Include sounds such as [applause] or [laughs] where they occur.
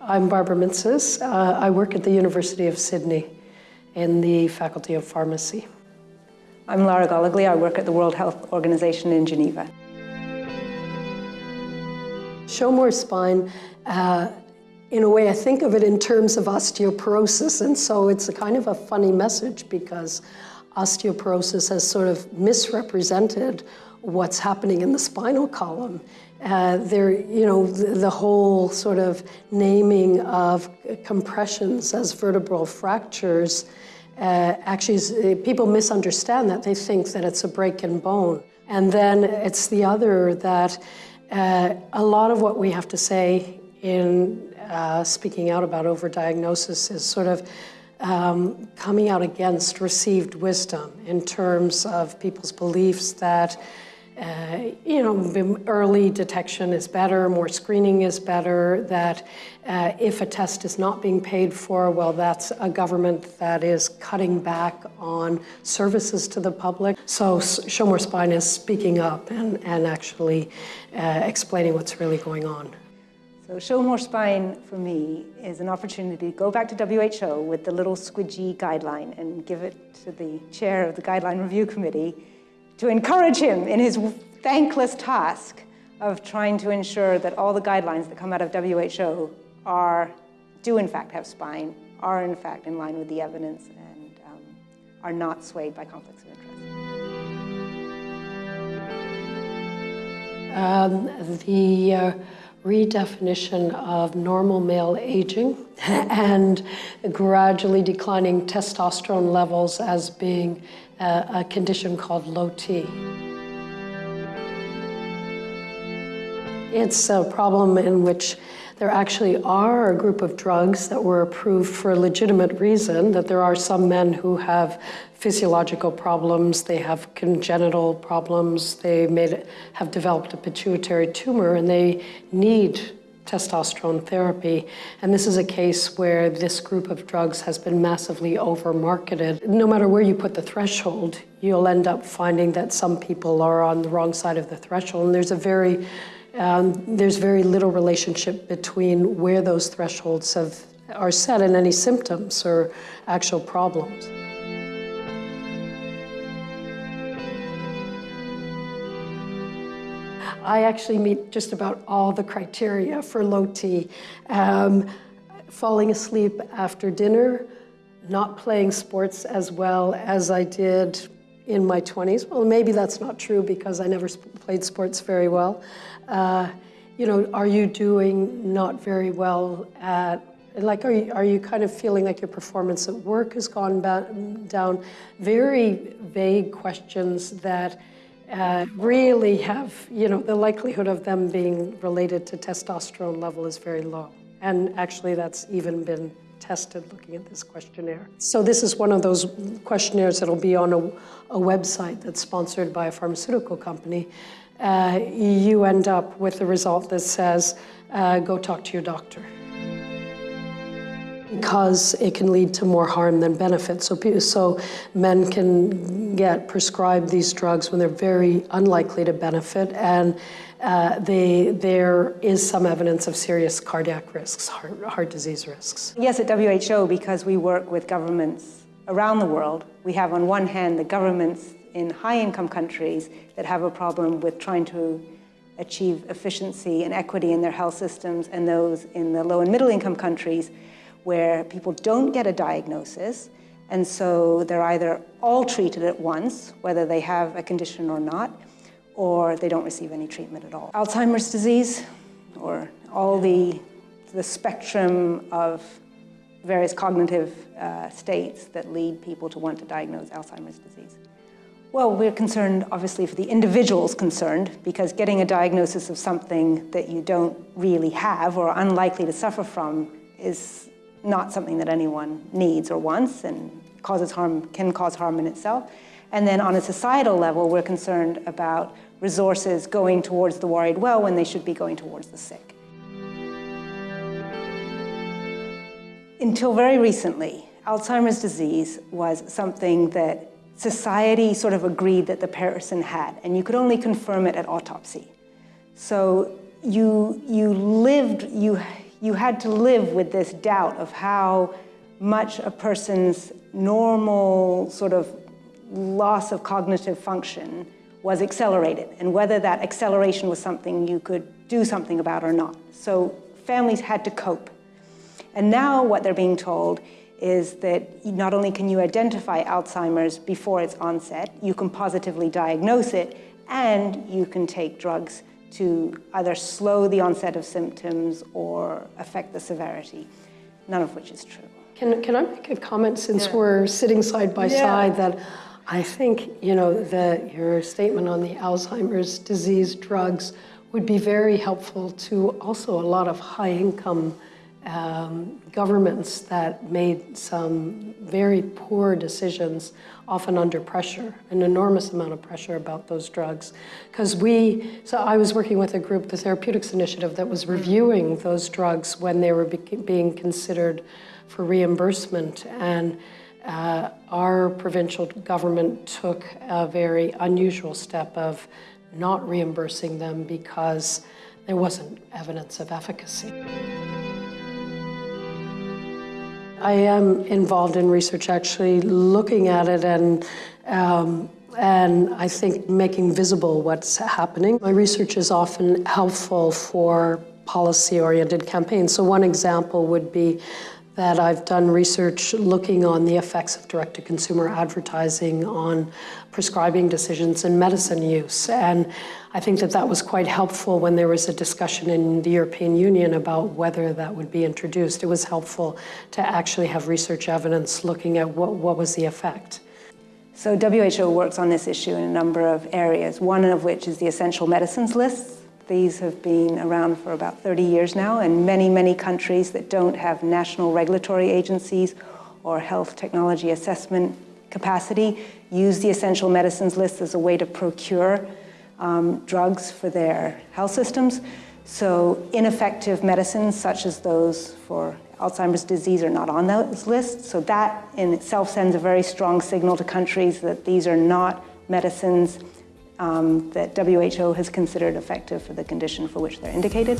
I'm Barbara Mintzes. Uh, I work at the University of Sydney in the Faculty of Pharmacy. I'm Lara Goligly. I work at the World Health Organization in Geneva. Show more spine, uh, in a way, I think of it in terms of osteoporosis, and so it's a kind of a funny message because osteoporosis has sort of misrepresented what's happening in the spinal column. Uh, there, you know, the, the, whole sort of naming of compressions as vertebral fractures, uh, actually, uh, people misunderstand that. They think that it's a break in bone. And then it's the other that uh, a lot of what we have to say in uh, speaking out about overdiagnosis is sort of um, coming out against received wisdom in terms of people's beliefs that uh, you know, early detection is better, more screening is better, that uh, if a test is not being paid for, well, that's a government that is cutting back on services to the public. So Show More Spine is speaking up and, and actually uh, explaining what's really going on. So Show More Spine, for me, is an opportunity to go back to WHO with the little squidgy guideline and give it to the chair of the Guideline Review Committee to encourage him in his thankless task of trying to ensure that all the guidelines that come out of WHO are, do in fact have spine, are in fact in line with the evidence, and um, are not swayed by conflicts of interest. Um, the uh, redefinition of normal male aging [laughs] and gradually declining testosterone levels as being a, a condition called low T. It's a problem in which there actually are a group of drugs that were approved for a legitimate reason, that there are some men who have physiological problems, they have congenital problems, they made, have developed a pituitary tumor, and they need testosterone therapy. And this is a case where this group of drugs has been massively over-marketed. No matter where you put the threshold, you'll end up finding that some people are on the wrong side of the threshold. And there's a very um, there's very little relationship between where those thresholds have, are set and any symptoms or actual problems. I actually meet just about all the criteria for low T. Um, falling asleep after dinner, not playing sports as well as I did in my 20s. Well, maybe that's not true because I never played sports very well. Uh, you know, are you doing not very well at, like, are you, are you kind of feeling like your performance at work has gone down? Very vague questions that uh, really have, you know, the likelihood of them being related to testosterone level is very low. And actually that's even been tested looking at this questionnaire. So this is one of those questionnaires that'll be on a, a website that's sponsored by a pharmaceutical company. Uh, you end up with a result that says, uh, go talk to your doctor. Because it can lead to more harm than benefit. So, so men can get prescribed these drugs when they're very unlikely to benefit and uh, they, there is some evidence of serious cardiac risks, heart, heart disease risks. Yes, at WHO, because we work with governments around the world, we have on one hand the governments in high-income countries that have a problem with trying to achieve efficiency and equity in their health systems and those in the low and middle income countries where people don't get a diagnosis and so they're either all treated at once, whether they have a condition or not, or they don't receive any treatment at all. Alzheimer's disease, or all the, the spectrum of various cognitive uh, states that lead people to want to diagnose Alzheimer's disease. Well, we're concerned, obviously, for the individuals concerned, because getting a diagnosis of something that you don't really have or are unlikely to suffer from is not something that anyone needs or wants and causes harm, can cause harm in itself. And then on a societal level, we're concerned about resources going towards the worried well when they should be going towards the sick. Until very recently, Alzheimer's disease was something that society sort of agreed that the person had, and you could only confirm it at autopsy. So you, you lived, you, you had to live with this doubt of how much a person's normal sort of loss of cognitive function was accelerated and whether that acceleration was something you could do something about or not. So families had to cope. And now what they're being told is that not only can you identify Alzheimer's before its onset, you can positively diagnose it, and you can take drugs to either slow the onset of symptoms or affect the severity, none of which is true. Can, can I make a comment since yeah. we're sitting side by yeah. side that I think, you know, that your statement on the Alzheimer's disease drugs would be very helpful to also a lot of high income um, governments that made some very poor decisions, often under pressure, an enormous amount of pressure about those drugs. Because we, so I was working with a group, the Therapeutics Initiative, that was reviewing those drugs when they were be being considered for reimbursement. And uh, our provincial government took a very unusual step of not reimbursing them because there wasn't evidence of efficacy. I am involved in research actually looking at it and um, and I think making visible what's happening. My research is often helpful for policy-oriented campaigns. So one example would be that I've done research looking on the effects of direct-to-consumer advertising on prescribing decisions and medicine use. And I think that that was quite helpful when there was a discussion in the European Union about whether that would be introduced. It was helpful to actually have research evidence looking at what, what was the effect. So WHO works on this issue in a number of areas, one of which is the essential medicines list. These have been around for about 30 years now, and many, many countries that don't have national regulatory agencies or health technology assessment capacity use the essential medicines list as a way to procure um, drugs for their health systems. So ineffective medicines, such as those for Alzheimer's disease, are not on those lists. So that in itself sends a very strong signal to countries that these are not medicines um, that WHO has considered effective for the condition for which they're indicated.